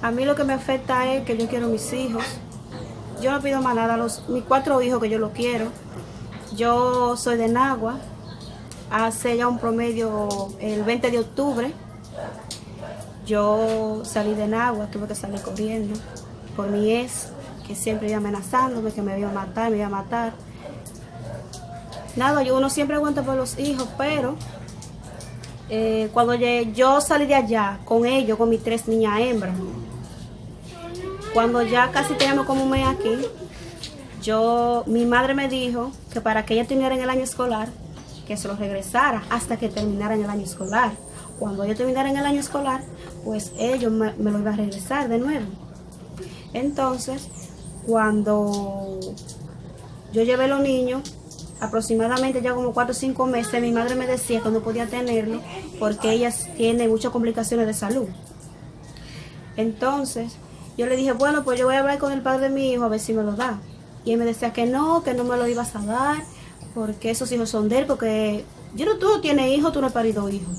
A mí lo que me afecta es que yo quiero mis hijos. Yo no pido más nada a los, mis cuatro hijos que yo los quiero. Yo soy de Nagua. Hace ya un promedio el 20 de octubre. Yo salí de Nagua, tuve que salir corriendo por mi ex, que siempre iba amenazándome, que me iba a matar, me iba a matar. Nada, yo uno siempre aguanta por los hijos, pero eh, cuando yo salí de allá con ellos, con mis tres niñas hembras, cuando ya casi teníamos como un mes aquí, yo, mi madre me dijo que para que ella terminara en el año escolar, que se lo regresara hasta que terminara en el año escolar. Cuando yo terminara en el año escolar, pues ellos me, me lo iban a regresar de nuevo. Entonces, cuando yo llevé a los niños, aproximadamente ya como 4 o 5 meses, mi madre me decía que no podía tenerlo porque ellas tienen muchas complicaciones de salud. Entonces, yo le dije, bueno, pues yo voy a hablar con el padre de mi hijo a ver si me lo da. Y él me decía que no, que no me lo ibas a dar, porque esos hijos son de él, porque yo no, tú no tienes hijos, tú no has parido hijos.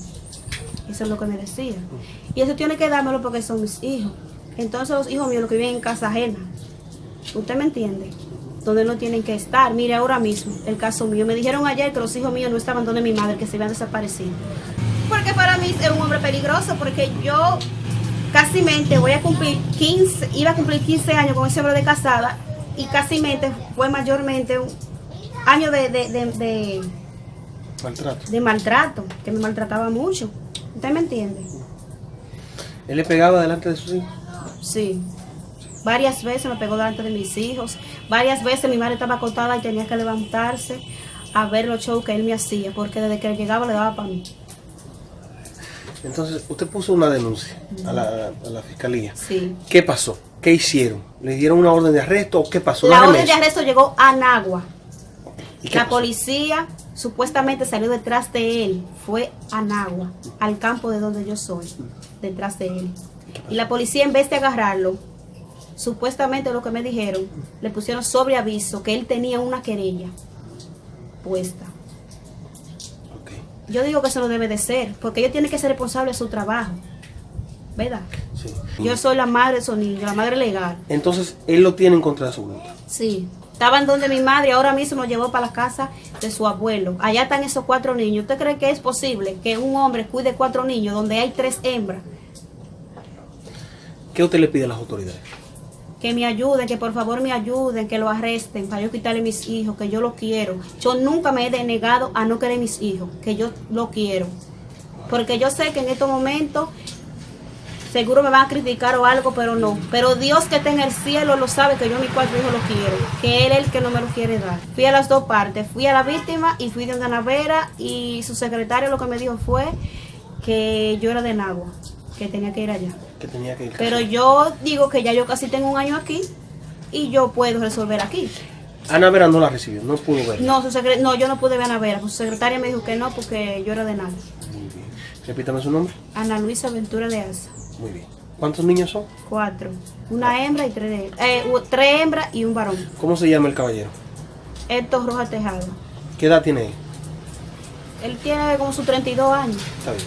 Eso es lo que me decía. Y eso tiene que dármelo porque son mis hijos. Entonces los hijos míos, los que viven en casa ajena, ¿usted me entiende? Donde no tienen que estar. Mire, ahora mismo, el caso mío. Me dijeron ayer que los hijos míos no estaban donde mi madre, que se habían desaparecido. Porque para mí es un hombre peligroso, porque yo casi mente voy a cumplir 15, iba a cumplir 15 años con ese hombre de casada y casi mente fue mayormente un año de, de, de, de, Maltrato. de maltrato, que me maltrataba mucho. ¿Usted me entiende? ¿Él le pegaba delante de sus hijos? Sí. Varias veces me pegó delante de mis hijos. Varias veces mi madre estaba acostada y tenía que levantarse a ver los shows que él me hacía, porque desde que llegaba le daba para mí. Entonces, usted puso una denuncia a la, a la fiscalía. Sí. ¿Qué pasó? ¿Qué hicieron? ¿Le dieron una orden de arresto o qué pasó? La orden de arresto llegó a Nagua. ¿Y qué La pasó? policía supuestamente salió detrás de él. Fue a Nagua, al campo de donde yo soy, detrás de él. Y la policía, en vez de agarrarlo, supuestamente lo que me dijeron, le pusieron sobre aviso que él tenía una querella puesta. Yo digo que eso no debe de ser, porque ellos tienen que ser responsables de su trabajo. ¿Verdad? sí. Yo soy la madre de esos niños, la madre legal. Entonces, él lo tiene en contra de su voluntad. Sí. Estaban donde mi madre, ahora mismo lo llevó para la casa de su abuelo. Allá están esos cuatro niños. ¿Usted cree que es posible que un hombre cuide cuatro niños donde hay tres hembras? ¿Qué usted le pide a las autoridades? Que me ayuden, que por favor me ayuden, que lo arresten para yo quitarle mis hijos, que yo lo quiero. Yo nunca me he denegado a no querer mis hijos, que yo lo quiero. Porque yo sé que en estos momentos seguro me van a criticar o algo, pero no. Pero Dios que está en el cielo lo sabe que yo a mis cuatro hijos los quiero, que Él es el que no me los quiere dar. Fui a las dos partes, fui a la víctima y fui de una Navera y su secretario lo que me dijo fue que yo era de Nagua, que tenía que ir allá. Que tenía que ir. Pero yo digo que ya yo casi tengo un año aquí y yo puedo resolver aquí. Ana Vera no la recibió, no pudo verla. No, su secre- no yo no pude ver a Navera, su secretaria me dijo que no porque yo era de Nagua. Muy bien. Repítame su nombre. Ana Luisa Ventura de Asa. Muy bien. ¿Cuántos niños son? Cuatro. Una hembra y tres, de- eh, tres hembras y un varón. ¿Cómo se llama el caballero? Héctor Rojas Tejado. ¿Qué edad tiene él? Él tiene como sus 32 años. Está bien.